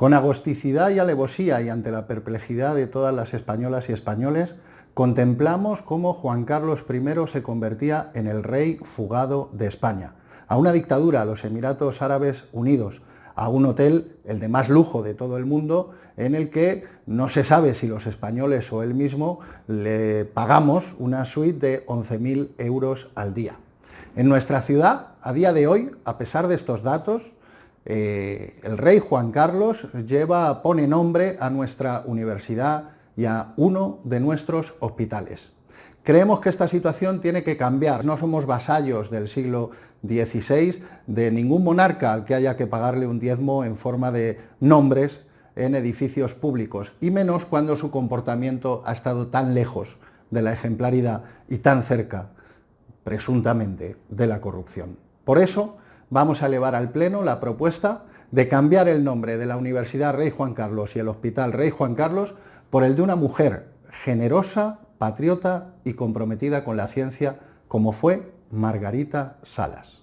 Con agosticidad y alevosía y ante la perplejidad de todas las españolas y españoles, contemplamos cómo Juan Carlos I se convertía en el rey fugado de España, a una dictadura, a los Emiratos Árabes Unidos, a un hotel, el de más lujo de todo el mundo, en el que no se sabe si los españoles o él mismo le pagamos una suite de 11.000 euros al día. En nuestra ciudad, a día de hoy, a pesar de estos datos, eh, el rey Juan Carlos lleva, pone nombre a nuestra universidad y a uno de nuestros hospitales. Creemos que esta situación tiene que cambiar, no somos vasallos del siglo XVI de ningún monarca al que haya que pagarle un diezmo en forma de nombres en edificios públicos, y menos cuando su comportamiento ha estado tan lejos de la ejemplaridad y tan cerca, presuntamente, de la corrupción. Por eso, vamos a elevar al Pleno la propuesta de cambiar el nombre de la Universidad Rey Juan Carlos y el Hospital Rey Juan Carlos por el de una mujer generosa, patriota y comprometida con la ciencia como fue Margarita Salas.